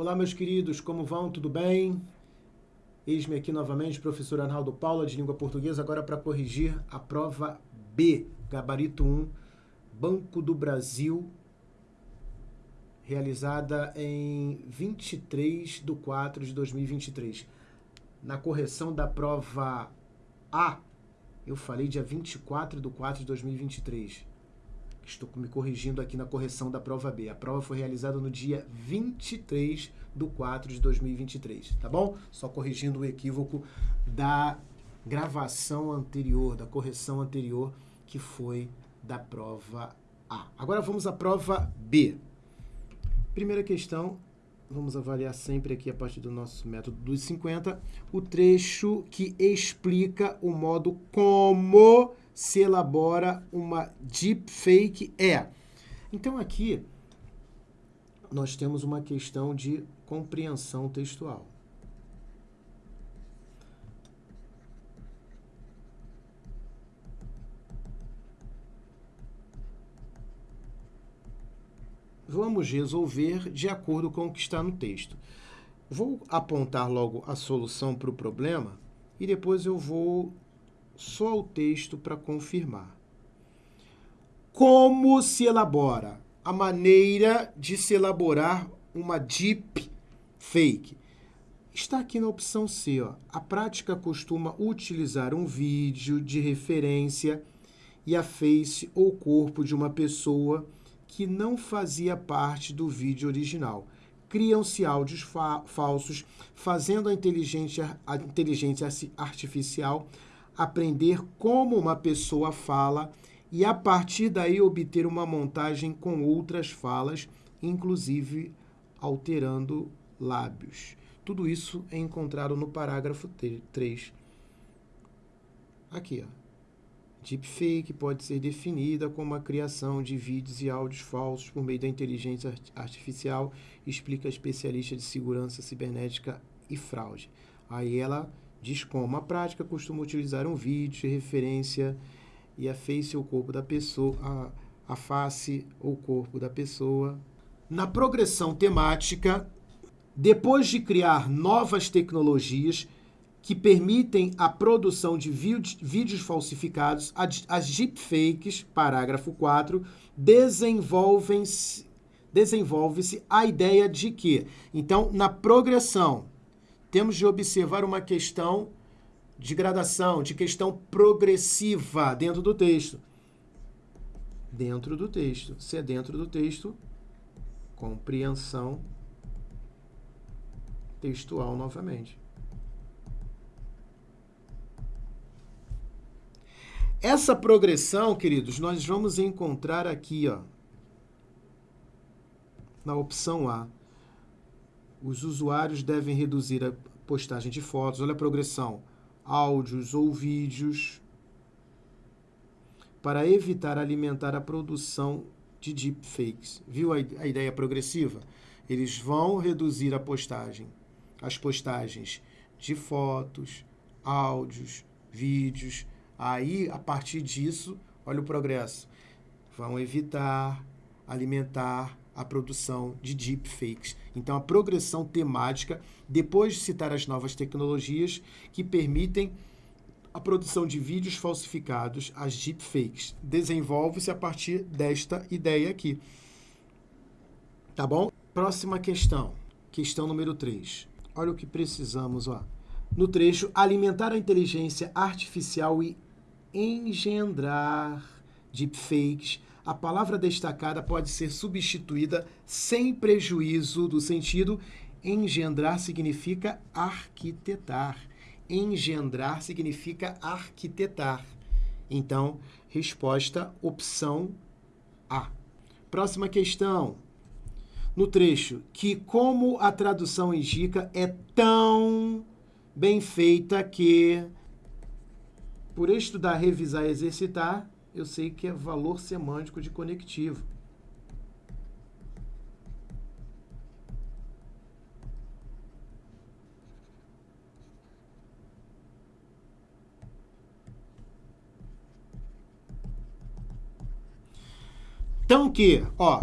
Olá, meus queridos, como vão? Tudo bem? Eis-me aqui novamente, professor Arnaldo Paula, de língua portuguesa, agora para corrigir a prova B, gabarito 1, Banco do Brasil, realizada em 23 de 4 de 2023. Na correção da prova A, eu falei dia 24 de 4 de 2023. Estou me corrigindo aqui na correção da prova B. A prova foi realizada no dia 23 de 4 de 2023, tá bom? Só corrigindo o equívoco da gravação anterior, da correção anterior, que foi da prova A. Agora vamos à prova B. Primeira questão, vamos avaliar sempre aqui a partir do nosso método dos 50, o trecho que explica o modo como se elabora uma deepfake é. Então aqui nós temos uma questão de compreensão textual. Vamos resolver de acordo com o que está no texto. Vou apontar logo a solução para o problema e depois eu vou só o texto para confirmar. Como se elabora? A maneira de se elaborar uma deep fake. Está aqui na opção C. Ó. A prática costuma utilizar um vídeo de referência e a face ou corpo de uma pessoa que não fazia parte do vídeo original. Criam-se áudios fa falsos, fazendo a inteligência, a inteligência artificial aprender como uma pessoa fala e, a partir daí, obter uma montagem com outras falas, inclusive alterando lábios. Tudo isso é encontrado no parágrafo 3. Aqui, ó. Deepfake pode ser definida como a criação de vídeos e áudios falsos por meio da inteligência artificial, explica a especialista de segurança cibernética e fraude. Aí ela Diz como a prática costuma utilizar um vídeo de referência e a face ou corpo da pessoa, a, a face ou corpo da pessoa. Na progressão temática, depois de criar novas tecnologias que permitem a produção de vídeos falsificados, as deepfakes, parágrafo 4, desenvolvem-se desenvolve-se a ideia de que, então, na progressão temos de observar uma questão de gradação, de questão progressiva dentro do texto. Dentro do texto. Se é dentro do texto, compreensão textual novamente. Essa progressão, queridos, nós vamos encontrar aqui, ó, na opção A os usuários devem reduzir a postagem de fotos, olha a progressão, áudios ou vídeos, para evitar alimentar a produção de deepfakes. Viu a, ideia progressiva? Eles vão reduzir a postagem, as postagens de fotos, áudios, vídeos. Aí, a partir disso, olha o progresso. Vão evitar alimentar a produção de deepfakes. Então, a progressão temática, depois de citar as novas tecnologias que permitem a produção de vídeos falsificados, as deepfakes, desenvolve-se a partir desta ideia aqui. Tá bom? Próxima questão, questão número 3. Olha o que precisamos, ó. No trecho, alimentar a inteligência artificial e engendrar deepfakes a palavra destacada pode ser substituída sem prejuízo do sentido. Engendrar significa arquitetar. Engendrar significa arquitetar. Então, resposta opção A. Próxima questão. No trecho, que como a tradução indica, é tão bem feita que, por estudar, revisar e exercitar, eu sei que é valor semântico de conectivo. Então que, ó,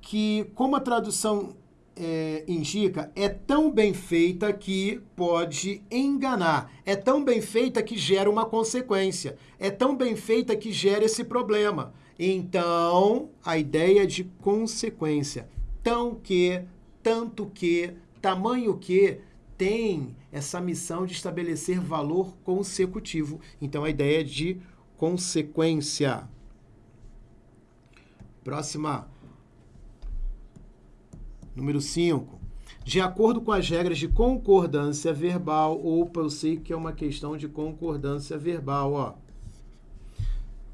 que como a tradução é, indica é tão bem feita que pode enganar. É tão bem feita que gera uma consequência. É tão bem feita que gera esse problema. Então, a ideia de consequência. Tão que, tanto que, tamanho que, tem essa missão de estabelecer valor consecutivo. Então, a ideia de consequência. Próxima. Número 5. De acordo com as regras de concordância verbal, ou eu sei que é uma questão de concordância verbal, ó.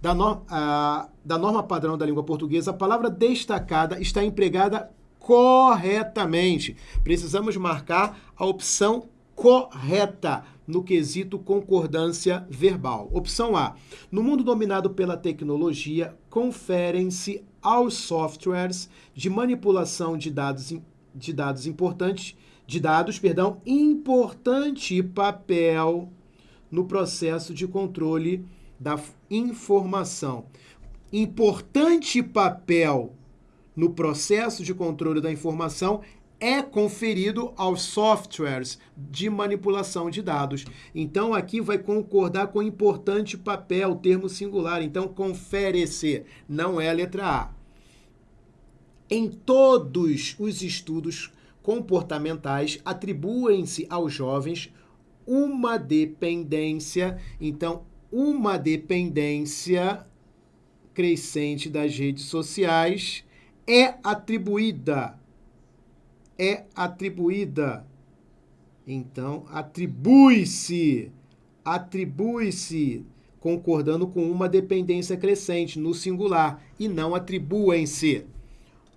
Da, no, a, da norma padrão da língua portuguesa, a palavra destacada está empregada corretamente. Precisamos marcar a opção correta no quesito concordância verbal. Opção A. No mundo dominado pela tecnologia, conferem-se aos softwares de manipulação de dados, de dados importantes, de dados, perdão, importante papel no processo de controle da informação. Importante papel no processo de controle da informação é conferido aos softwares de manipulação de dados. Então, aqui vai concordar com importante papel, termo singular. Então, confere-se, não é a letra A. Em todos os estudos comportamentais, atribuem-se aos jovens uma dependência. Então, uma dependência crescente das redes sociais é atribuída. É atribuída. Então, atribui-se. Atribui-se, concordando com uma dependência crescente no singular, e não atribuem-se.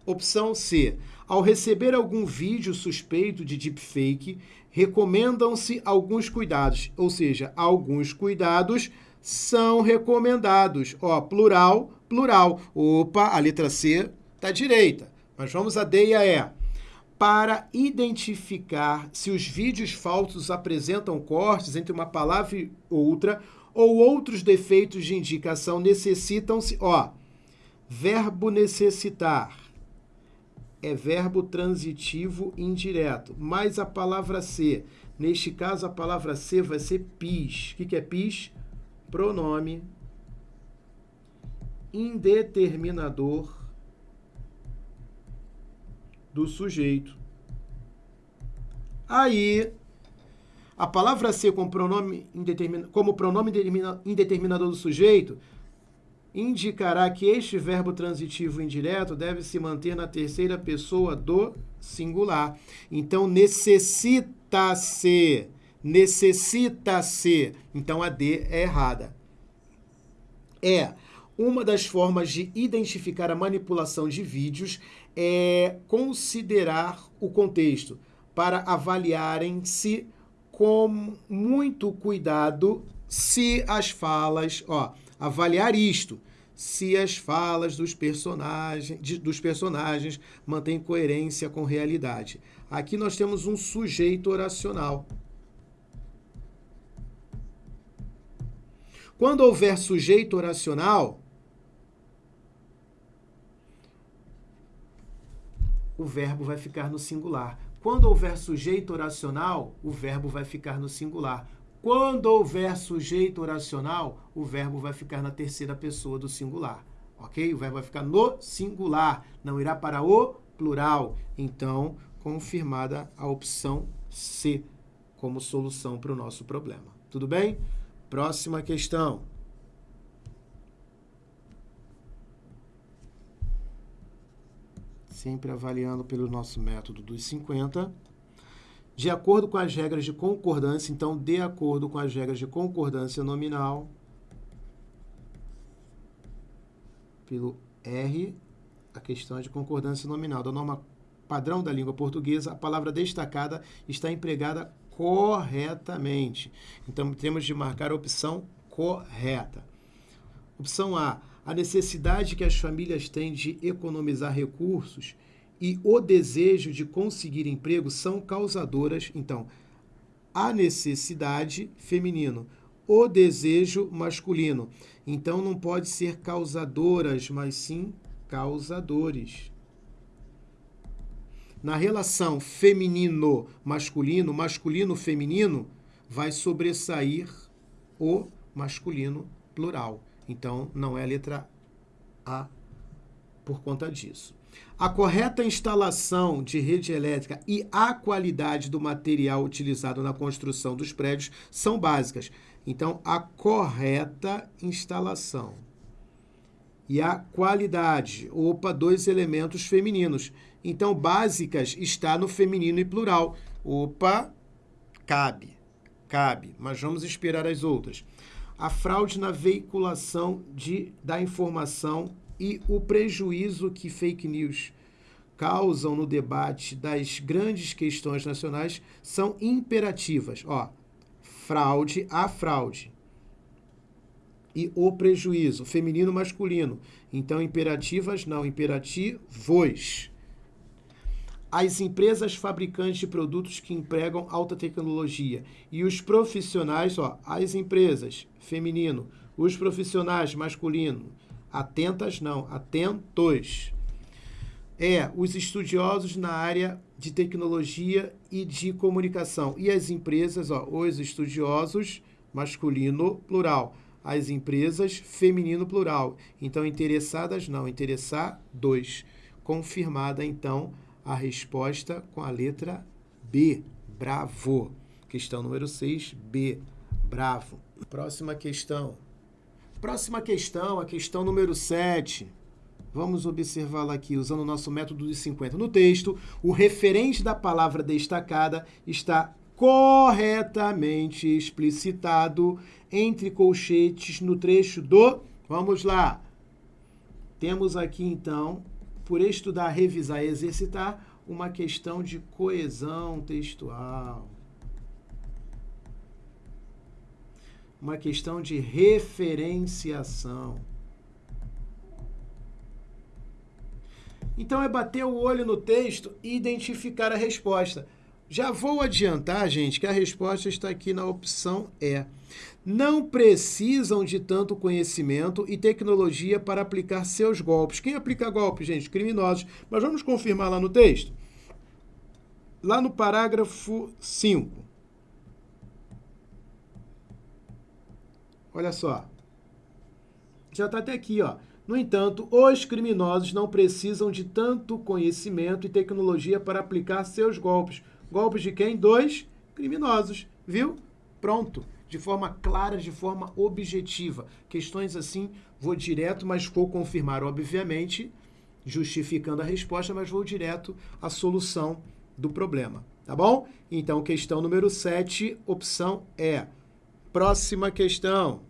Opção C. Ao receber algum vídeo suspeito de deepfake, recomendam-se alguns cuidados, ou seja, alguns cuidados são recomendados. Ó, plural, plural. Opa, a letra C está direita. Mas vamos a D e a E. Para identificar se os vídeos falsos apresentam cortes entre uma palavra e outra ou outros defeitos de indicação, necessitam-se, ó, verbo necessitar é verbo transitivo indireto, mais a palavra ser. Neste caso, a palavra ser vai ser pis. O que é pis? Pronome indeterminador do sujeito. Aí, a palavra ser como pronome, como pronome indeterminador do sujeito indicará que este verbo transitivo indireto deve se manter na terceira pessoa do singular. Então, necessita-se. Necessita-se. Então, a D é errada. É. Uma das formas de identificar a manipulação de vídeos é considerar o contexto para avaliarem-se com muito cuidado se as falas, ó, avaliar isto, se as falas dos personagens, de, dos personagens mantêm coerência com realidade. Aqui nós temos um sujeito oracional. Quando houver sujeito oracional, o verbo vai ficar no singular. Quando houver sujeito oracional, o verbo vai ficar no singular. Quando houver sujeito oracional, o verbo vai ficar na terceira pessoa do singular. Ok? O verbo vai ficar no singular, não irá para o plural. Então, confirmada a opção C como solução para o nosso problema. Tudo bem? Próxima questão. Sempre avaliando pelo nosso método dos 50 de acordo com as regras de concordância, então, de acordo com as regras de concordância nominal, pelo R, a questão de concordância nominal da norma padrão da língua portuguesa, a palavra destacada está empregada corretamente. Então, temos de marcar a opção correta. Opção A. A necessidade que as famílias têm de economizar recursos e o desejo de conseguir emprego são causadoras, então, a necessidade feminino, o desejo masculino. Então não pode ser causadoras, mas sim causadores. na relação feminino-masculino, masculino-feminino, vai sobressair o masculino plural. Então, não é a letra A por conta disso. A correta instalação de rede elétrica e a qualidade do material utilizado na construção dos prédios são básicas. Então, a correta instalação e a qualidade. Opa, dois elementos femininos. Então, básicas está no feminino e plural. Opa, cabe, cabe, mas vamos esperar as outras. A fraude na veiculação de, da informação e o prejuízo que fake news causam no debate das grandes questões nacionais são imperativas. Ó, fraude, a fraude e o prejuízo, feminino masculino. Então, imperativas não, imperativos. As empresas fabricantes de produtos que empregam alta tecnologia e os profissionais, ó, as empresas, feminino, os profissionais, masculino, atentas não, atentos. É, os estudiosos na área de tecnologia e de comunicação. E as empresas, ó, os estudiosos, masculino, plural as empresas, feminino plural. Então, interessadas não, interessar dois. Confirmada, então, a resposta com a letra B. Bravo. Questão número 6, B. Bravo. Próxima questão. Próxima questão, a questão número 7. Vamos observá-la aqui, usando o nosso método de 50. No texto, o referente da palavra destacada está corretamente explicitado entre colchetes no trecho do. Vamos lá. Temos aqui, então, por estudar, revisar e exercitar, uma questão de coesão textual. Uma questão de referenciação. Então, é bater o olho no texto e identificar a resposta. Já vou adiantar, gente, que a resposta está aqui na opção E. Não precisam de tanto conhecimento e tecnologia para aplicar seus golpes. Quem aplica golpes, gente? Criminosos. Mas vamos confirmar lá no texto? Lá no parágrafo 5. Olha só. Já está até aqui, ó. No entanto, os criminosos não precisam de tanto conhecimento e tecnologia para aplicar seus golpes Golpes de quem? Dois criminosos, viu? Pronto. De forma clara, de forma objetiva. Questões assim, vou direto, mas vou confirmar, obviamente, justificando a resposta, mas vou direto à solução do problema. Tá bom? Então, questão número 7, opção é. Próxima questão.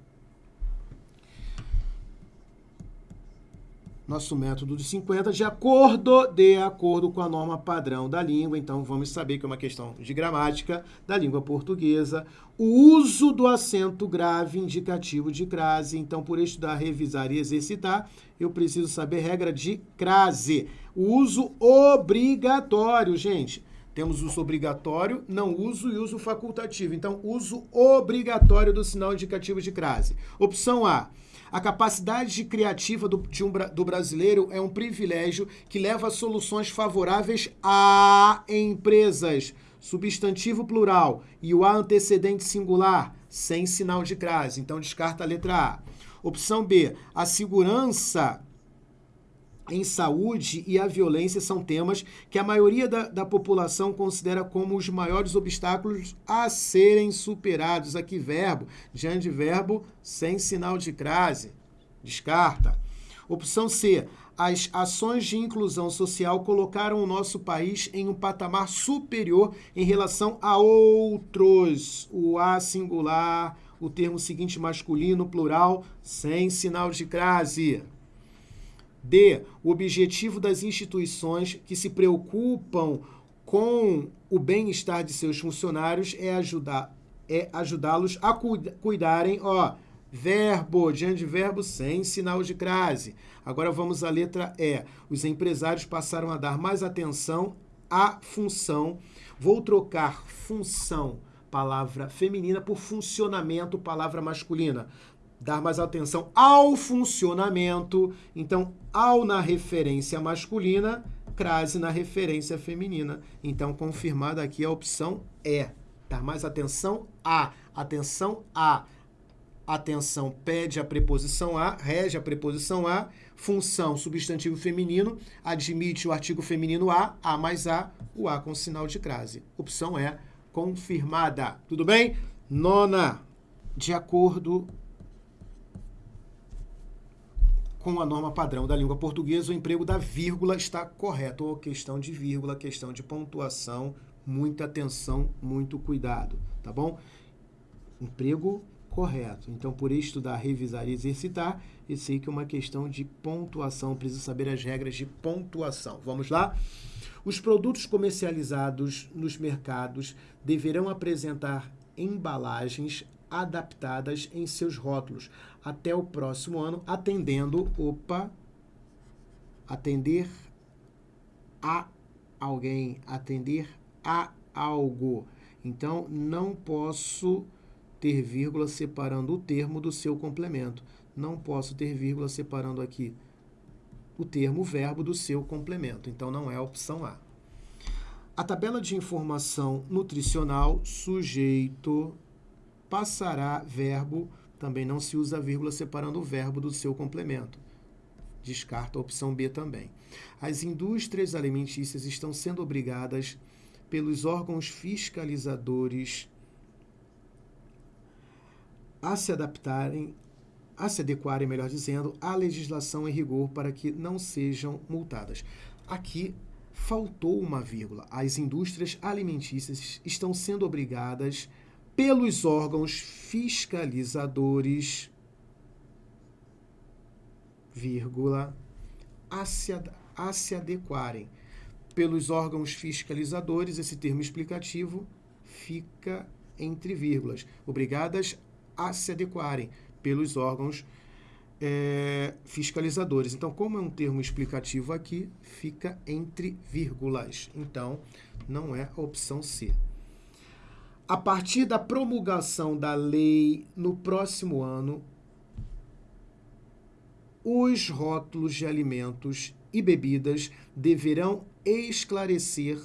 Nosso método de 50 de acordo, de acordo com a norma padrão da língua. Então, vamos saber que é uma questão de gramática da língua portuguesa. O uso do acento grave indicativo de crase. Então, por estudar, revisar e exercitar, eu preciso saber regra de crase. O uso obrigatório, gente. Temos uso obrigatório, não uso e uso facultativo. Então, uso obrigatório do sinal indicativo de crase. Opção A a capacidade criativa do, um, do brasileiro é um privilégio que leva a soluções favoráveis a empresas. Substantivo plural e o A antecedente singular, sem sinal de crase. Então, descarta a letra A. Opção B. A segurança em saúde e a violência são temas que a maioria da, da população considera como os maiores obstáculos a serem superados. Aqui, verbo, diante de verbo, sem sinal de crase. Descarta. Opção C. As ações de inclusão social colocaram o nosso país em um patamar superior em relação a outros. O A singular, o termo seguinte masculino, plural, sem sinal de crase. D. O objetivo das instituições que se preocupam com o bem-estar de seus funcionários é ajudar é ajudá-los a cuidarem, ó, verbo, diante de verbo sem sinal de crase. Agora vamos à letra E. Os empresários passaram a dar mais atenção à função. Vou trocar função, palavra feminina, por funcionamento, palavra masculina dar mais atenção ao funcionamento. Então, ao na referência masculina, crase na referência feminina. Então, confirmada aqui a opção E. Tá? Mas atenção A. Atenção A. Atenção pede a preposição a, rege a preposição a, função substantivo feminino, admite o artigo feminino a, a mais a, o a com sinal de crase. Opção é confirmada. Tudo bem? Nona, de acordo com a norma padrão da língua portuguesa, o emprego da vírgula está correto. Ou questão de vírgula, questão de pontuação, muita atenção, muito cuidado, tá bom? Emprego correto. Então, por estudar, revisar e exercitar, eu sei que é uma questão de pontuação, preciso saber as regras de pontuação. Vamos lá? Os produtos comercializados nos mercados deverão apresentar embalagens adaptadas em seus rótulos até o próximo ano, atendendo, opa, atender a alguém, atender a algo. Então, não posso ter vírgula separando o termo do seu complemento. Não posso ter vírgula separando aqui o termo verbo do seu complemento. Então, não é a opção A. A tabela de informação nutricional, sujeito, passará verbo, também não se usa vírgula separando o verbo do seu complemento. Descarta a opção B também. As indústrias alimentícias estão sendo obrigadas pelos órgãos fiscalizadores a se adaptarem, a se adequarem, melhor dizendo, à legislação em rigor para que não sejam multadas. Aqui faltou uma vírgula. As indústrias alimentícias estão sendo obrigadas pelos órgãos fiscalizadores, vírgula, a se, a se adequarem. Pelos órgãos fiscalizadores, esse termo explicativo fica entre vírgulas. Obrigadas a se adequarem pelos órgãos é, fiscalizadores. Então, como é um termo explicativo aqui, fica entre vírgulas. Então, não é a opção C. A partir da promulgação da lei no próximo ano, os rótulos de alimentos e bebidas deverão esclarecer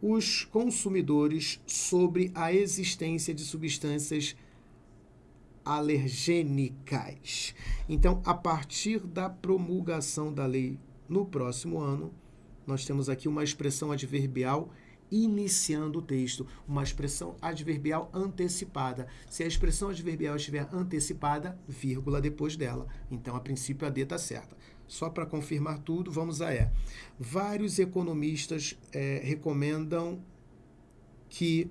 os consumidores sobre a existência de substâncias alergênicas. Então, a partir da promulgação da lei no próximo ano, nós temos aqui uma expressão adverbial iniciando o texto, uma expressão adverbial antecipada. Se a expressão adverbial estiver antecipada, vírgula depois dela. Então, a princípio, a D está certa. Só para confirmar tudo, vamos a E. Vários economistas é, recomendam que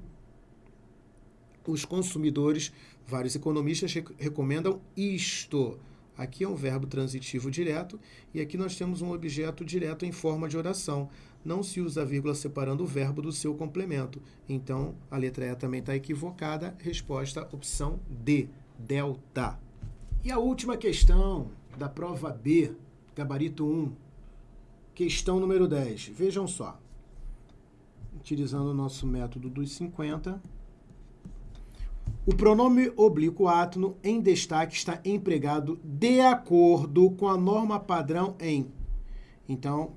os consumidores Vários economistas recomendam isto. Aqui é um verbo transitivo direto e aqui nós temos um objeto direto em forma de oração. Não se usa vírgula separando o verbo do seu complemento. Então, a letra E também está equivocada. Resposta, opção D, delta. E a última questão da prova B, gabarito 1, questão número 10. Vejam só. Utilizando o nosso método dos 50, o pronome oblíquo átono em destaque está empregado de acordo com a norma padrão em. Então,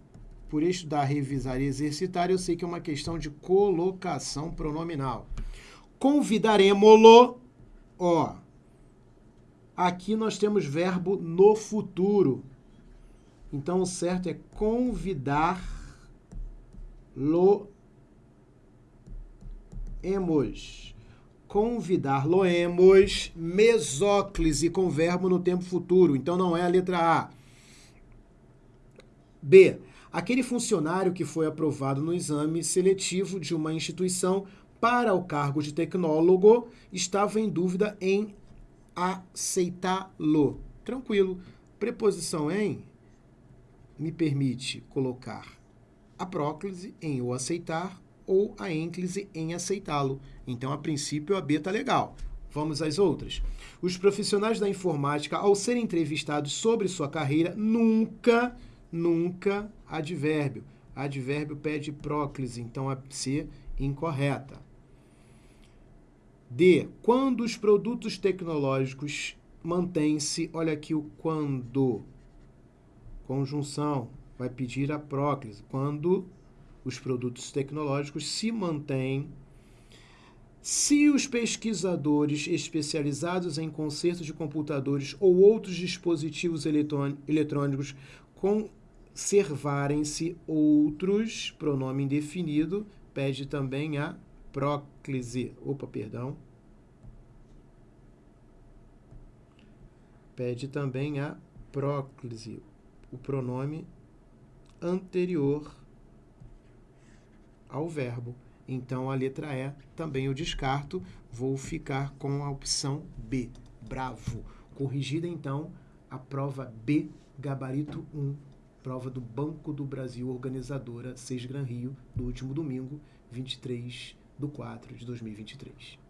por estudar, revisar e exercitar, eu sei que é uma questão de colocação pronominal. Convidaremos-lo, ó. Aqui nós temos verbo no futuro. Então, o certo é convidar-lo-emos convidar-lo-emos, mesóclise com verbo no tempo futuro. Então não é a letra A. B. Aquele funcionário que foi aprovado no exame seletivo de uma instituição para o cargo de tecnólogo estava em dúvida em aceitá-lo. Tranquilo. Preposição em me permite colocar a próclise em o aceitar ou a ênclise em aceitá-lo. Então, a princípio, a B está legal. Vamos às outras. Os profissionais da informática, ao serem entrevistados sobre sua carreira, nunca, nunca advérbio. Advérbio pede próclise, então a C incorreta. D. Quando os produtos tecnológicos mantêm-se, olha aqui o quando, conjunção, vai pedir a próclise quando os produtos tecnológicos se mantêm se os pesquisadores especializados em consertos de computadores ou outros dispositivos eletrônicos conservarem-se outros, pronome indefinido, pede também a próclise. Opa, perdão. Pede também a próclise, o pronome anterior ao verbo. Então, a letra E também eu descarto, vou ficar com a opção B, bravo. Corrigida, então, a prova B, gabarito 1, prova do Banco do Brasil, organizadora 6 Gran Rio, do último domingo, 23 de 4 de 2023.